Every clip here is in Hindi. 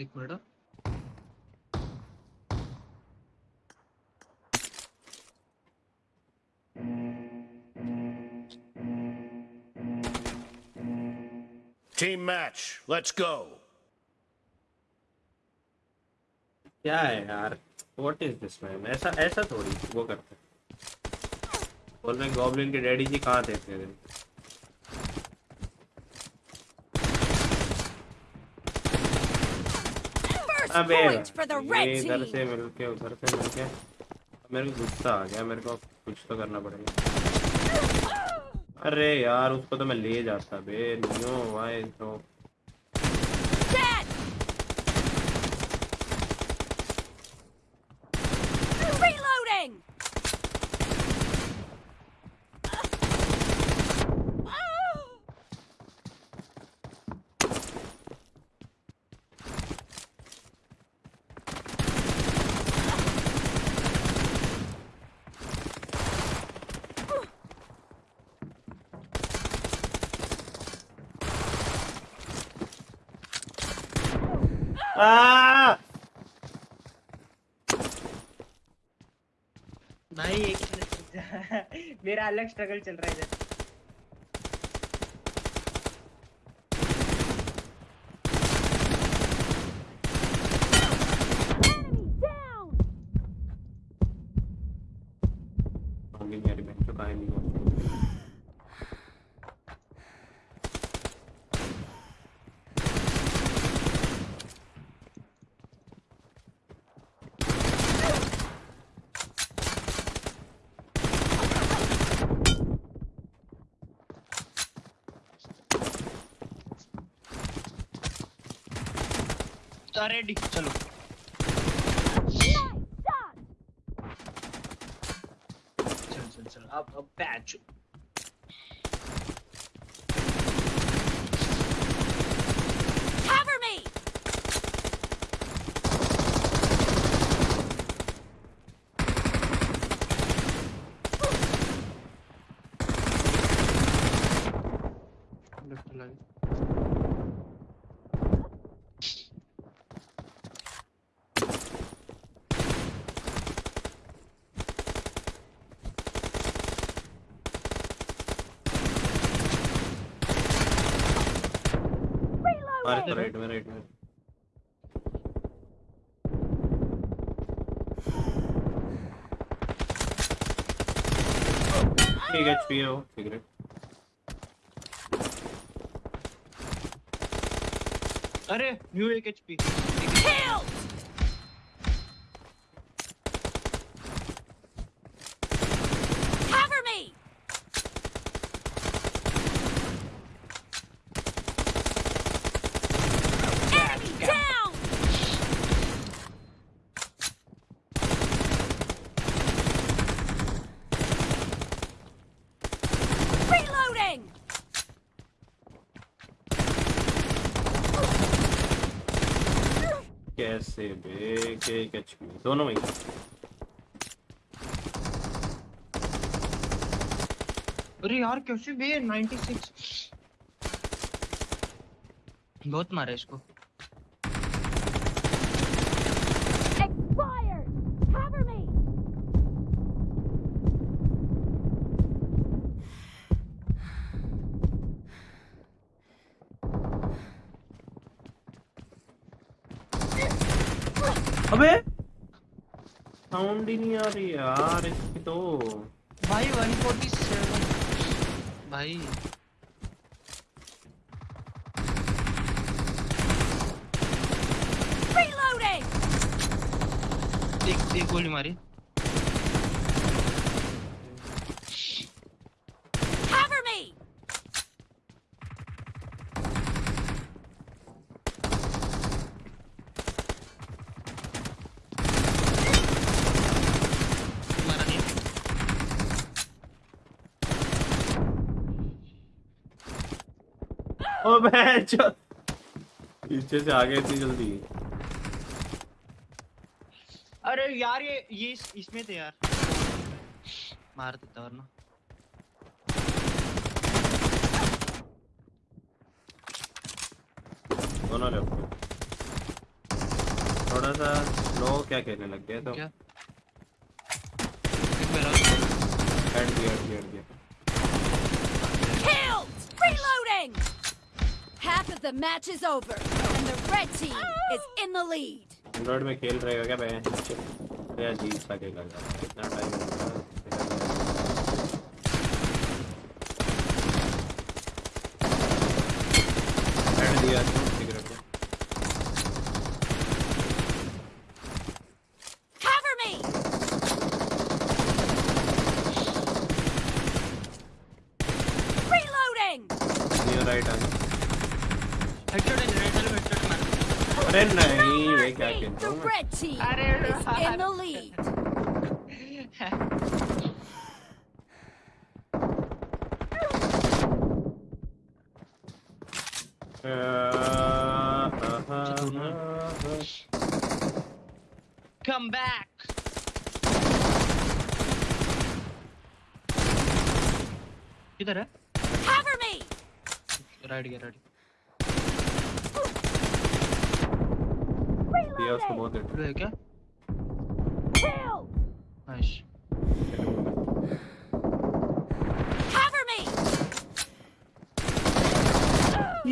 एक minute Team match, let's go. क्या है यार व्हाट इज़ दिस मैन ऐसा ऐसा थोड़ी वो करते हैं। बोल रहे गॉब्लिन के डैडी जी कहाँ थे इतने दिन अबे red इधर. से मिलके उधर से मिलके मेरे को गुस्सा आ गया मेरे को कुछ तो करना पड़ेगा। अरे यार उसको तो मैं ले जाता बे नो वाई तो Dead. Reloading. भाई एक मेरा अलग स्ट्रगल चल रहा है इधर। Enemy down. तो होगी रेडी चलो चल चल चल। अब अब पैच Cover me. लेफ़्ट लगे तो राइट में राइट में ठीक एचपी है ठीक है। अरे न्यू एक एचपी कैसे बे के कच दोनों में अरे यार कैसे बे 96 बहुत मारे इसको। अबे! साउंड ही नहीं आ रही यार इसकी तो। भाई 147 भाई। Reloading. एक एक गोली मारी Cover me. मारा नहीं ओ बहन पीछे से आ गए इतनी जल्दी। अरे यार ये ये इस, इसमें थे यार। मार देता वरना। दोनों लेफ़्ट थोड़ा सा लो क्या खेलने लग गए तो। क्या? मेरा हट गया Half of the match is over, and the red team is in the lead. Android में खेल रहे हो क्या बहन अरे अजीब सा खेला जा रहा है इतना टाइम हट दिया Ven ahí, venga, que toma. in the lead. Come back. uh, there? Cover me. Ready, ready. दिया उसको बहुत देर है क्या! Nice Cover me!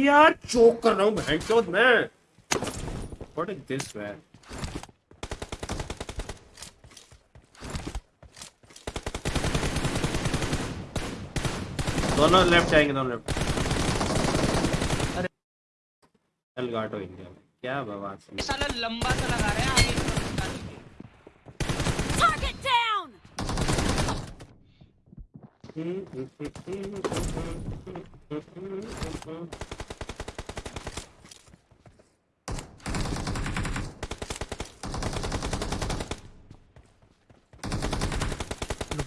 यार चोक कर रहा हूँ बहन चोद मैं। व्हाट इज़ दिस मैन दोनों लेफ़्ट जाएँगे दोनों लेफ़्ट अरे। चल गाटो इंडिया में। क्या बवाल ये साला लंबा सा लगा रहा है। Target down!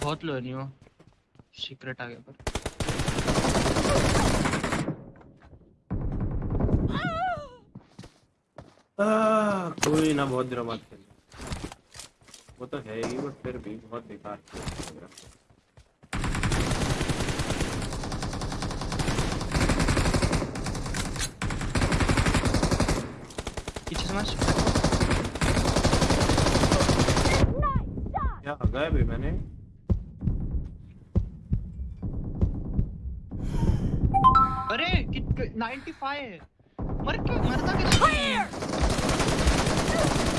बहुत लो नहीं हो सीक्रेट आ गया पर कोई ना बहुत दिनों बाद खेल वो तो है ही बट फिर भी बहुत बेकार है। क्या है भाई मैंने? अरे कित 95 है मर क्या? मरता कैसे Fire!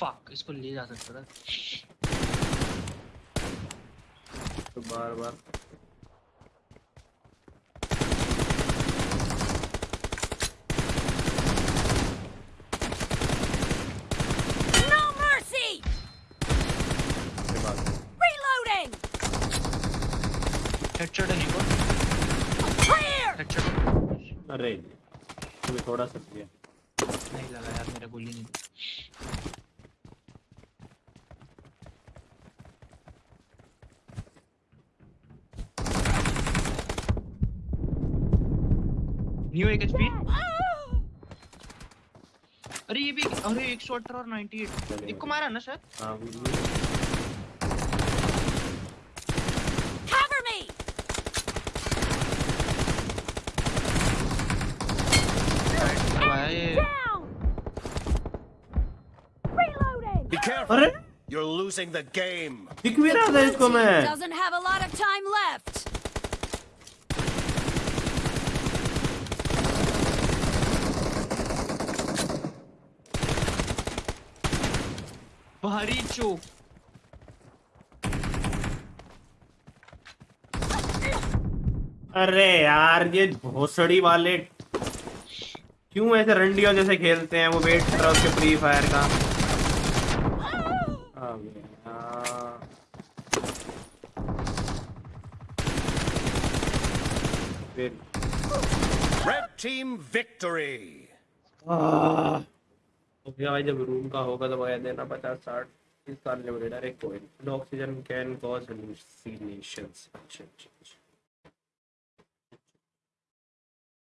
फक इसको ले जा सकता था। तो बार बार! हेडशॉट है निको हेडशॉट अरे तुम्हें थोड़ा सा दिया नहीं लगा यार मेरा गोली नहीं। न्यू एक एचपी अरे ये भी अरे 118 और 98 एक को मारा ना शायद हाँ Cover me! लगवाया ये Down! Reloading! Be careful. अरे You're losing the game. दिख भी रहा था इसको मैं Doesn't have a lot of time left. भारी चोक। अरे यार ये भोसड़ी वाले क्यों ऐसे रंडियों जैसे खेलते हैं? वो वेट कर रहा उसके फ्री फायर का। आ गया। फिर। Red team victory. आह, या भाई, जब रूम का होगा तो वह देना पचास साठ, इस साल लिमिटेड एक कोई ऑक्सीजन कैन कॉज हेलुसिनेशंस अच्छा अच्छा अच्छा।